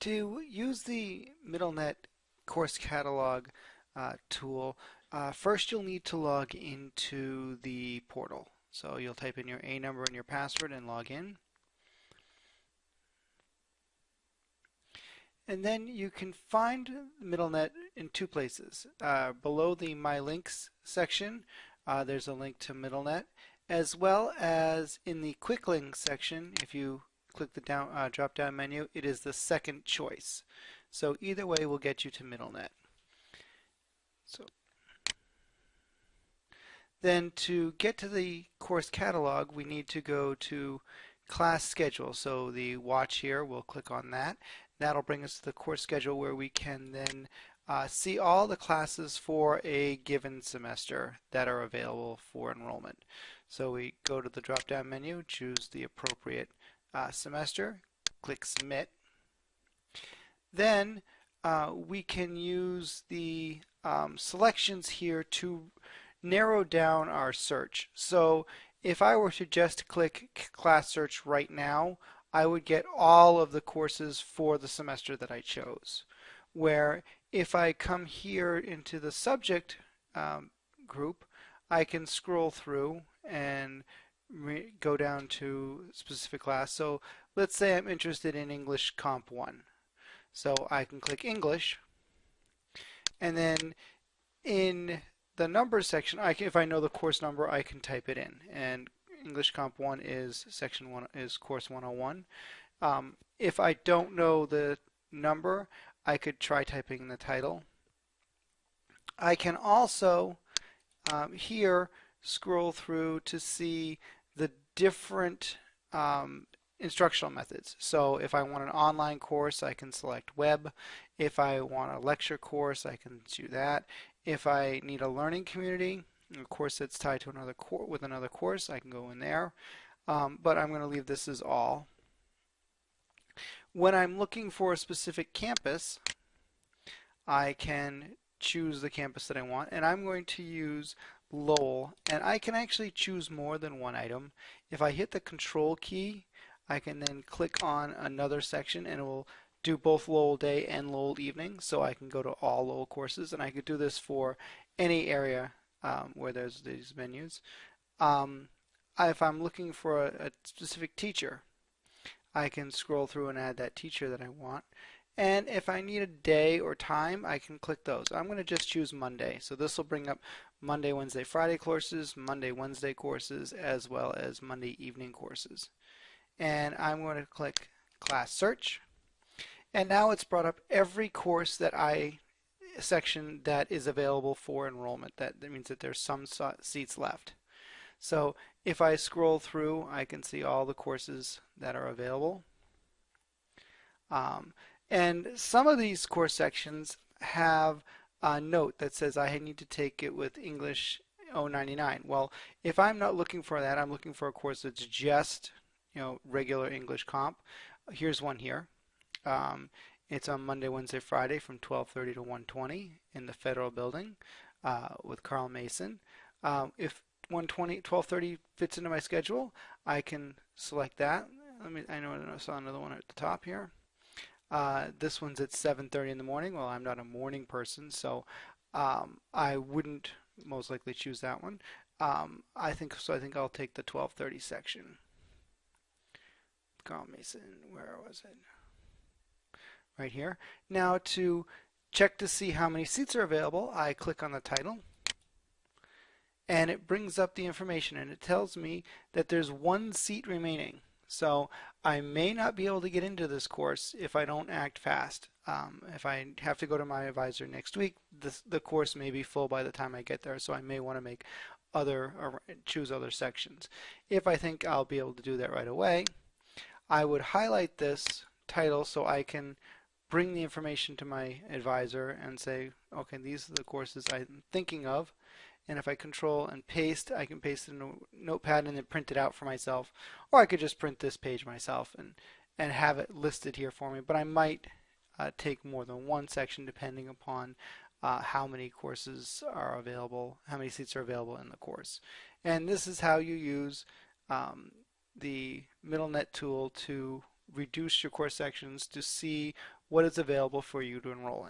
To use the MiddleNet course catalog uh, tool, uh, first you'll need to log into the portal. So you'll type in your A number and your password and log in. And then you can find MiddleNet in two places. Uh, below the My Links section, uh, there's a link to MiddleNet, as well as in the Quick Links section, if you click the down, uh, drop down menu, it is the second choice. So either way will get you to MiddleNet. So then to get to the course catalog, we need to go to class schedule. So the watch here, we'll click on that. That'll bring us to the course schedule where we can then uh, see all the classes for a given semester that are available for enrollment. So we go to the drop down menu, choose the appropriate uh, semester, click submit. Then uh, we can use the um, selections here to narrow down our search. So if I were to just click class search right now, I would get all of the courses for the semester that I chose. Where if I come here into the subject um, group, I can scroll through and go down to specific class. So let's say I'm interested in English Comp 1. So I can click English and then in the numbers section, I can, if I know the course number, I can type it in. And English Comp 1 is section 1 is course 101. Um, if I don't know the number, I could try typing the title. I can also um, here scroll through to see the different um, instructional methods. So if I want an online course, I can select web. If I want a lecture course, I can do that. If I need a learning community, a course that's tied to another course with another course, I can go in there. Um, but I'm going to leave this as all. When I'm looking for a specific campus, I can choose the campus that I want, and I'm going to use Lowell, and I can actually choose more than one item. If I hit the control key, I can then click on another section and it will do both Lowell day and Lowell evening so I can go to all Lowell courses and I could do this for any area um, where there's these menus. Um, if I'm looking for a, a specific teacher I can scroll through and add that teacher that I want and if I need a day or time I can click those. I'm going to just choose Monday. So this will bring up Monday, Wednesday, Friday courses, Monday, Wednesday courses as well as Monday evening courses. And I'm going to click class search. And now it's brought up every course that I section that is available for enrollment. That, that means that there's some seats left. So if I scroll through I can see all the courses that are available. Um, and some of these course sections have a note that says I need to take it with English 099 well if I'm not looking for that I'm looking for a course that's just you know, regular English comp. Here's one here. Um, it's on Monday, Wednesday, Friday from 12:30 to 1:20 in the Federal Building uh, with Carl Mason. Um, if 1:20, 12:30 fits into my schedule, I can select that. Let me. I know I saw another one at the top here. Uh, this one's at 7:30 in the morning. Well, I'm not a morning person, so um, I wouldn't most likely choose that one. Um, I think so. I think I'll take the 12:30 section. Carl Mason, where was it? Right here. Now to check to see how many seats are available, I click on the title and it brings up the information and it tells me that there's one seat remaining. So I may not be able to get into this course if I don't act fast. Um, if I have to go to my advisor next week, the course may be full by the time I get there, so I may want to make other or choose other sections. If I think I'll be able to do that right away, I would highlight this title so I can bring the information to my advisor and say, okay, these are the courses I'm thinking of. And if I control and paste, I can paste it in a notepad and then print it out for myself. Or I could just print this page myself and, and have it listed here for me. But I might uh, take more than one section depending upon uh, how many courses are available, how many seats are available in the course. And this is how you use um, the MiddleNet tool to reduce your course sections to see what is available for you to enroll in.